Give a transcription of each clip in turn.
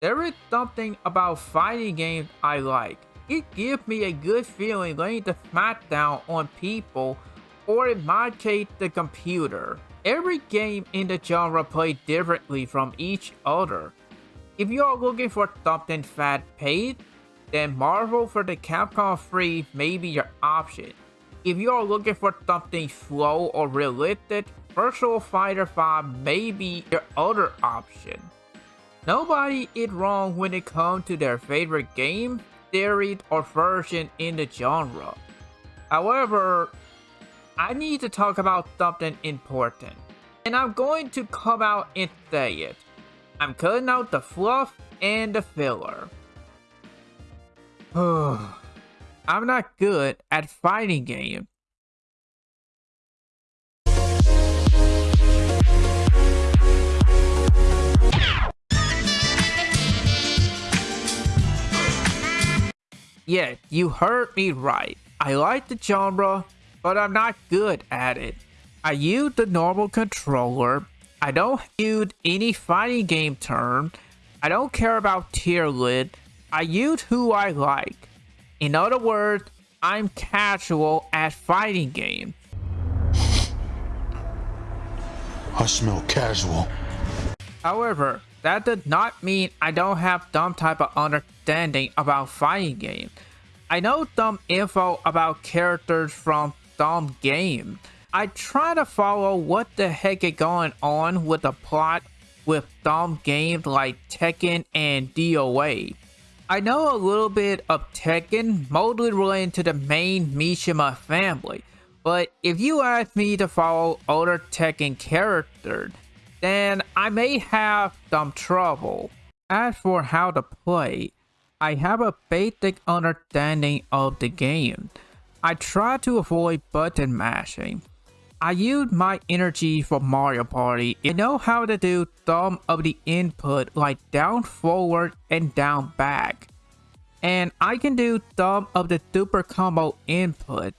There is something about fighting games I like. It gives me a good feeling laying the smackdown on people, or in my case, the computer. Every game in the genre plays differently from each other. If you are looking for something fast-paced, then Marvel vs. Capcom 3 may be your option. If you are looking for something slow or realistic, Virtual Fighter 5 may be your other option. Nobody is wrong when it comes to their favorite game, series, or version in the genre. However, I need to talk about something important. And I'm going to come out and say it. I'm cutting out the fluff and the filler. I'm not good at fighting games. Yeah, you heard me right. I like the genre, but I'm not good at it. I use the normal controller. I don't use any fighting game term. I don't care about tier list. I use who I like. In other words, I'm casual at fighting games. I smell casual. However, that does not mean I don't have some type of understanding about fighting games. I know some info about characters from some games. I try to follow what the heck is going on with the plot with some games like Tekken and DOA. I know a little bit of Tekken, mostly related to the main Mishima family, but if you ask me to follow other Tekken characters, then I may have some trouble. As for how to play, I have a basic understanding of the game. I try to avoid button mashing. I use my energy for Mario Party. I know how to do some of the input like down forward and down back. And I can do some of the super combo input.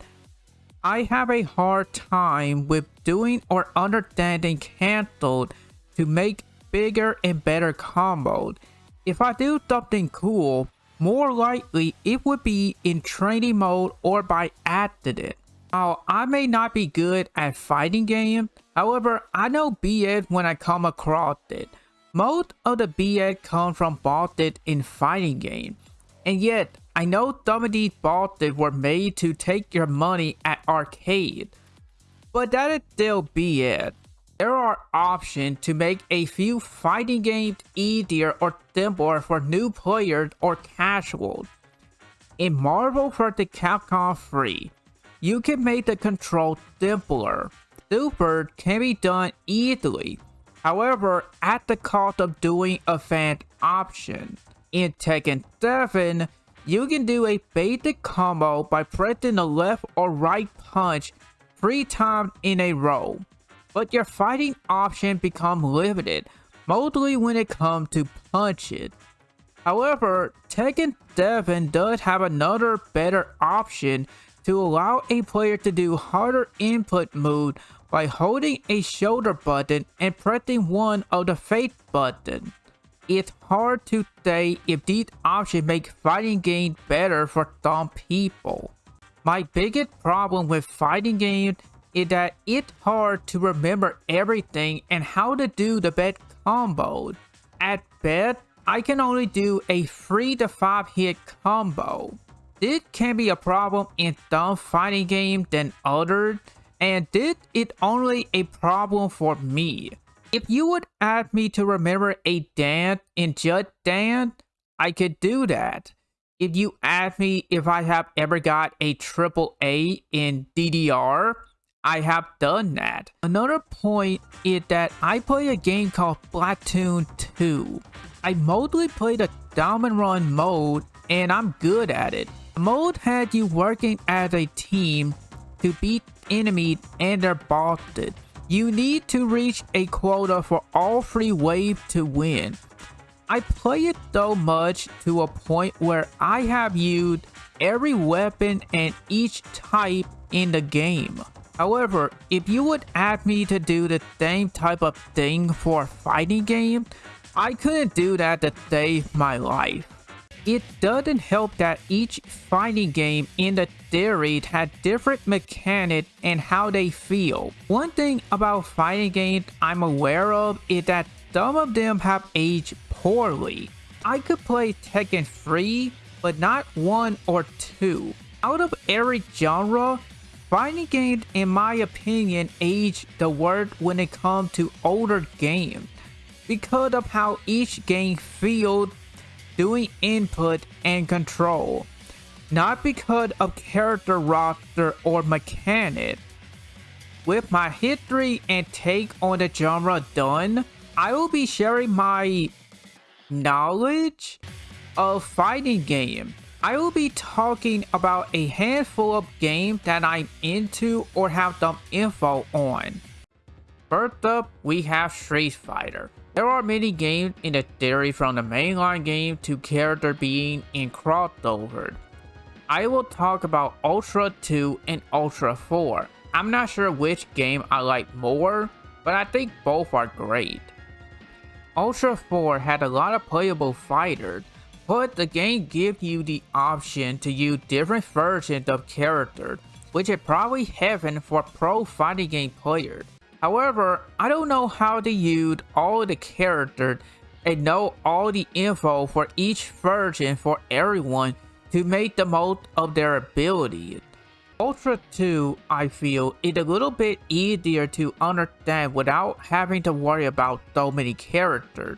I have a hard time with doing or understanding canceled to make bigger and better combos. If I do something cool, more likely it would be in training mode or by accident. Now, I may not be good at fighting games, however, I know BS when I come across it. Most of the BS come from bosses in fighting games, and yet I know some of these bosses were made to take your money at arcade. But that is still BS. There are options to make a few fighting games easier or simpler for new players or casuals. In Marvel vs. Capcom 3, you can make the control simpler. Super can be done easily, however at the cost of doing a fan option. In Tekken 7, you can do a basic combo by pressing the left or right punch three times in a row. But your fighting option become limited, mostly when it comes to punches. However, Tekken 7 does have another better option to allow a player to do harder input mode by holding a shoulder button and pressing one of the face button. It's hard to say if these options make fighting games better for some people. My biggest problem with fighting games is that it's hard to remember everything and how to do the best combo. At best, I can only do a 3 to 5 hit combo. This can be a problem in some fighting games than others, and this is only a problem for me. If you would ask me to remember a dance in Just Dance, I could do that. If you ask me if I have ever got a triple A in DDR, I have done that. Another point is that I play a game called Splatoon 2. I mostly play the Salmon Run mode and I'm good at it The mode had you working as a team to beat enemies and their bosses. You need to reach a quota for all three waves to win. I play it so much to a point where I have used every weapon and each type in the game. However, if you would ask me to do the same type of thing for a fighting game, I couldn't do that to save my life. It doesn't help that each fighting game in the theory had different mechanics and how they feel. One thing about fighting games I'm aware of is that some of them have aged poorly. I could play Tekken 3, but not 1 or 2. Out of every genre, fighting games in my opinion age the worst when it comes to older games because of how each game feels doing input and control, not because of character roster or mechanic. With my history and take on the genre done, I will be sharing my knowledge of fighting game. I will be talking about a handful of games that I'm into or have some info on. First up, we have Street Fighter. There are many games in the theory from the mainline game to character being in crossover. I will talk about Ultra 2 and Ultra 4. I'm not sure which game I like more, but I think both are great. Ultra 4 had a lot of playable fighters, but the game gives you the option to use different versions of characters, which is probably heaven for pro fighting game players. However, I don't know how to use all the characters and know all the info for each version for everyone to make the most of their abilities. Ultra 2, I feel, is a little bit easier to understand without having to worry about so many characters.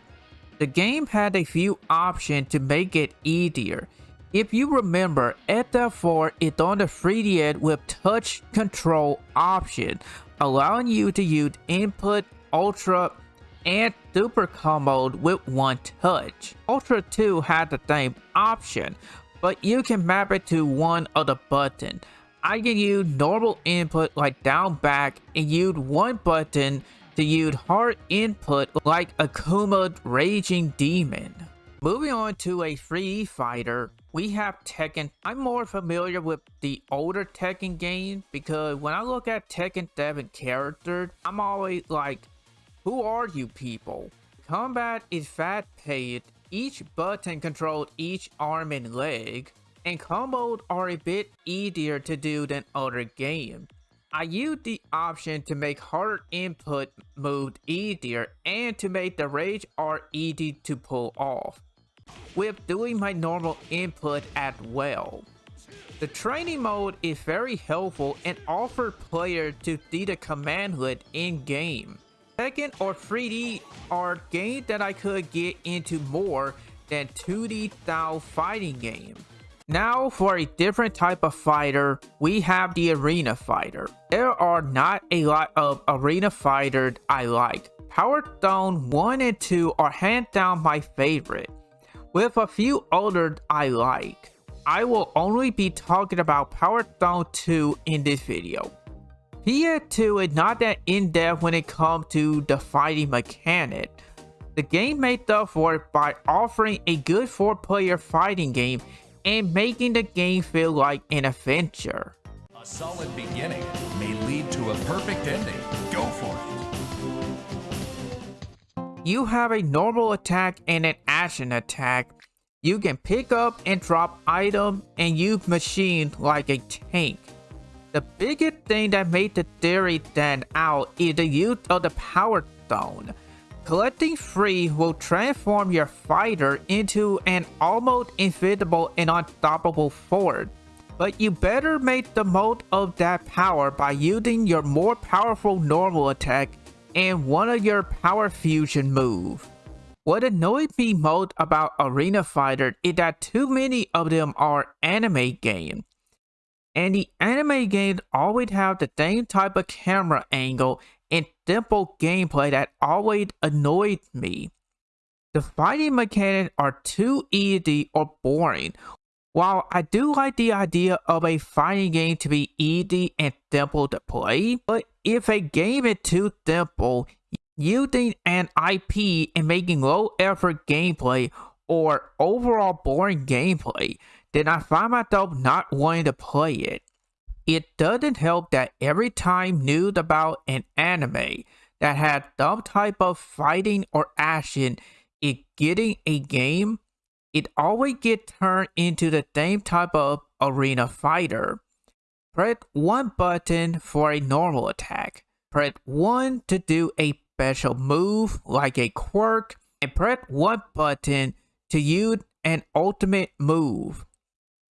The game had a few options to make it easier. If you remember, SF4 is on the 3DS with touch control option, allowing you to use input, ultra, and super combo with one touch. Ultra 2 had the same option, but you can map it to one of the buttons. I can use normal input like down back and use one button to use hard input like Akuma Raging Demon. Moving on to a free fighter, we have Tekken. I'm more familiar with the older Tekken games because when I look at Tekken 7 characters, I'm always like, who are you people? Combat is fast-paced, each button controls each arm and leg, and combos are a bit easier to do than other games. I used the option to make hard input moves easier and to make the rage art easy to pull off with doing my normal input as well. The training mode is very helpful and offers players to see the command hood in-game. Tekken or 3D are games that I could get into more than 2D style fighting games. Now for a different type of fighter, we have the arena fighter. There are not a lot of arena fighters I like. Power Stone 1 and 2 are hands down my favorite with a few others I like. I will only be talking about Power Stone 2 in this video. PS2 is not that in-depth when it comes to the fighting mechanic. The game made up for it by offering a good 4-player fighting game and making the game feel like an adventure. A solid beginning may lead to a perfect ending. Go for it. You have a normal attack and an action attack. You can pick up and drop items and use machine like a tank. The biggest thing that made the theory stand out is the use of the Power Stone. Collecting 3 will transform your fighter into an almost invincible and unstoppable force. But you better make the most of that power by using your more powerful normal attack and one of your power fusion move. What annoyed me most about Arena Fighter is that too many of them are anime games. And the anime games always have the same type of camera angle and simple gameplay that always annoyed me. The fighting mechanics are too easy or boring. While I do like the idea of a fighting game to be easy and simple to play, but if a game is too simple, using an IP and making low effort gameplay or overall boring gameplay, then I find myself not wanting to play it. It doesn't help that every time news about an anime that had some type of fighting or action it getting a game, it always get turned into the same type of arena fighter. Press one button for a normal attack. Press one to do a special move like a quirk and press one button to use an ultimate move.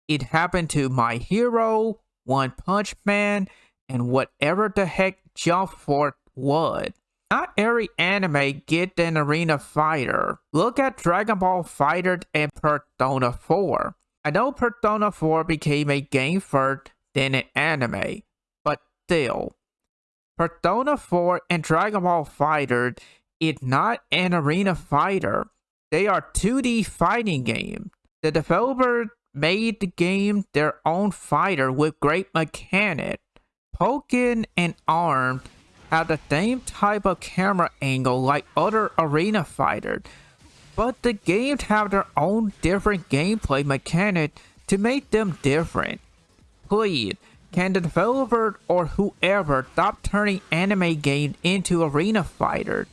It happened to my hero, One Punch Man, and whatever the heck Jump Force would. Not every anime get an arena fighter. Look at Dragon Ball Fighter and Persona 4. I know Persona 4 became a game first, then an anime, but still. Persona 4 and Dragon Ball Fighter is not an arena fighter. They are 2D fighting games. The developer made the game their own fighter with great mechanic. Pokken and Arm have the same type of camera angle like other arena fighters, but the games have their own different gameplay mechanic to make them different. Please, can the developer or whoever stop turning anime games into arena fighters?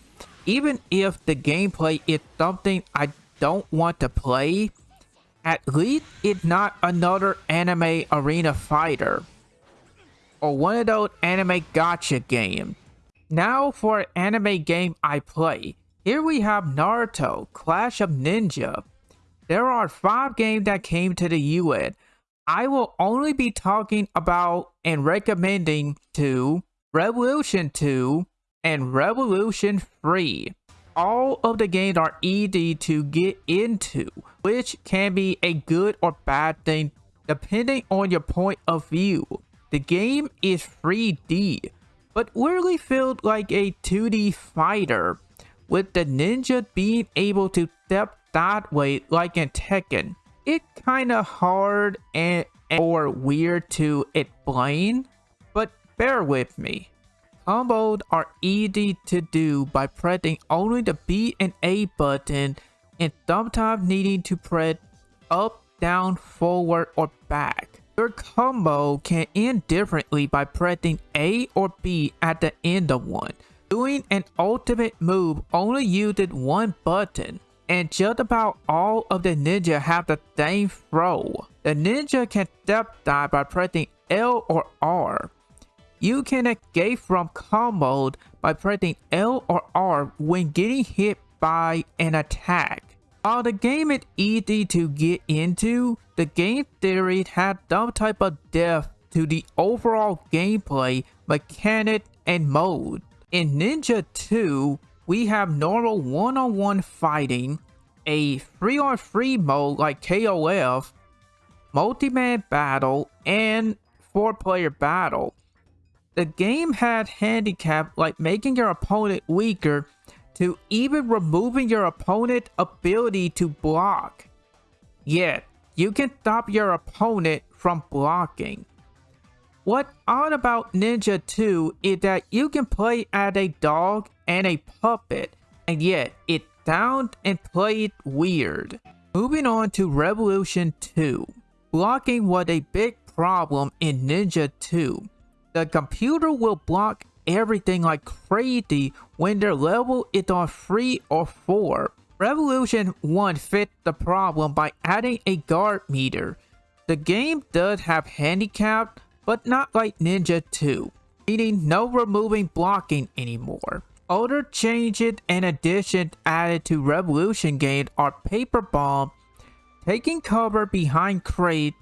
Even if the gameplay is something I don't want to play, at least it's not another anime arena fighter. Or one of those anime gacha games. Now for an anime game I play. Here we have Naruto, Clash of Ninja. There are 5 games that came to the US. I will only be talking about and recommending 2, Revolution 2, and Revolution 3. All of the games are easy to get into, which can be a good or bad thing depending on your point of view. The game is 3D, but really feels like a 2D fighter, with the ninja being able to step that way like in Tekken. It's kinda hard and or weird to explain, but bear with me. Combos are easy to do by pressing only the B and A button and sometimes needing to press up, down, forward, or back. Your combo can end differently by pressing A or B at the end of one. Doing an ultimate move only uses one button, and just about all of the ninja have the same throw. The ninja can step dive by pressing L or R. You can escape from combos by pressing L or R when getting hit by an attack. While the game is easy to get into, the game theory has some type of depth to the overall gameplay, mechanic, and mode. In Ninja 2, we have normal one-on-one -on -one fighting, a 3-on-3 mode like KOF, multi-man battle, and four-player battle. The game had handicap like making your opponent weaker to even removing your opponent ability to block. Yet, you can stop your opponent from blocking. What odd about Ninja 2 is that you can play as a dog and a puppet, and yet it sounds and played weird. Moving on to Revolution 2. Blocking was a big problem in Ninja 2. The computer will block everything like crazy when their level is on 3 or 4. Revolution 1 fixed the problem by adding a guard meter. The game does have handicap, but not like Ninja 2, meaning no removing blocking anymore. Other changes and additions added to Revolution game are Paper Bomb, taking cover behind crate,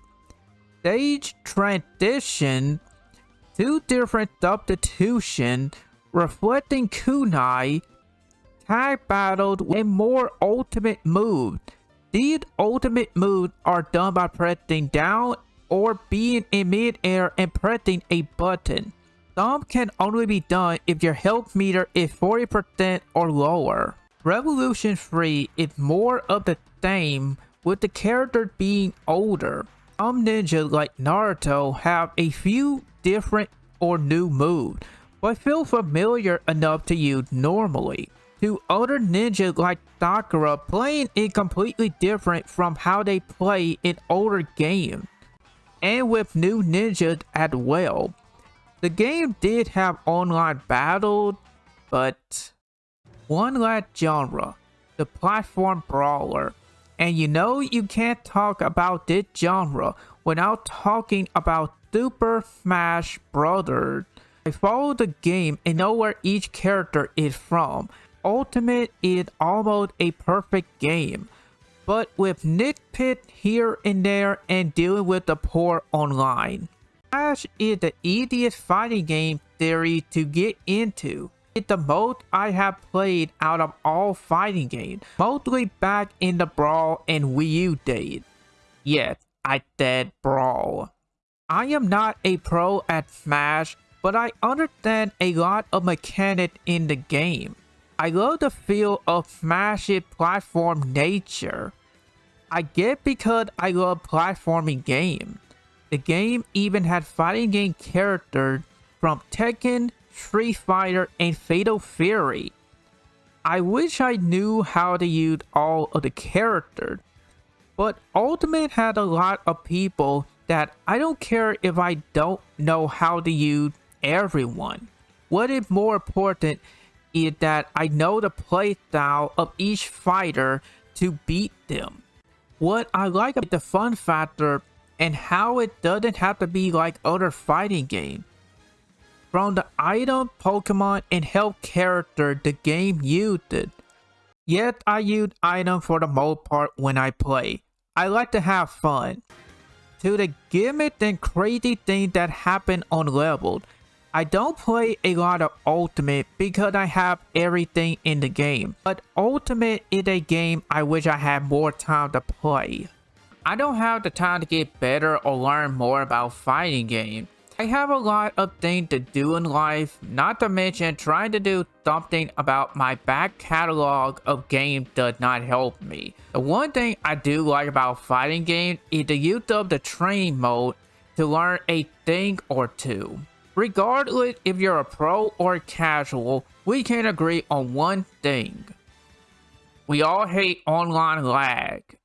stage transition, two different substitution, reflecting kunai, tag battled, and more ultimate moves. These ultimate moves are done by pressing down or being in mid-air and pressing a button. Some can only be done if your health meter is 40% or lower. Revolution 3 is more of the same with the character being older. Some ninjas like Naruto have a few different or new moves, but feel familiar enough to use normally. To other ninjas like Sakura, playing it completely different from how they play in older games, and with new ninjas as well. The game did have online battles, but one last genre, the platform brawler. And you know you can't talk about this genre without talking about Super Smash Brothers. I follow the game and know where each character is from. Ultimate is almost a perfect game, but with nitpick here and there and dealing with the poor online. Smash is the easiest fighting game theory to get into. It's the most I have played out of all fighting games, mostly back in the Brawl and Wii U days. Yes, I said Brawl. I am not a pro at Smash, but I understand a lot of mechanics in the game. I love the feel of Smash's platform nature. I get because I love platforming games. The game even had fighting game characters from Tekken, Street Fighter, and Fatal Fury. I wish I knew how to use all of the characters, but Ultimate had a lot of people that I don't care if I don't know how to use everyone. What is more important is that I know the playstyle of each fighter to beat them. What I like about the fun factor and how it doesn't have to be like other fighting games. From the item, Pokemon, and health character the game used it. Yet I use item for the most part when I play. I like to have fun. To the gimmick and crazy thing that happened on level. I don't play a lot of Ultimate because I have everything in the game. But Ultimate is a game I wish I had more time to play. I don't have the time to get better or learn more about fighting games. I have a lot of things to do in life, not to mention trying to do something about my back catalog of games does not help me. The one thing I do like about fighting games is the use of the training mode to learn a thing or two. Regardless if you're a pro or casual, we can agree on one thing. We all hate online lag.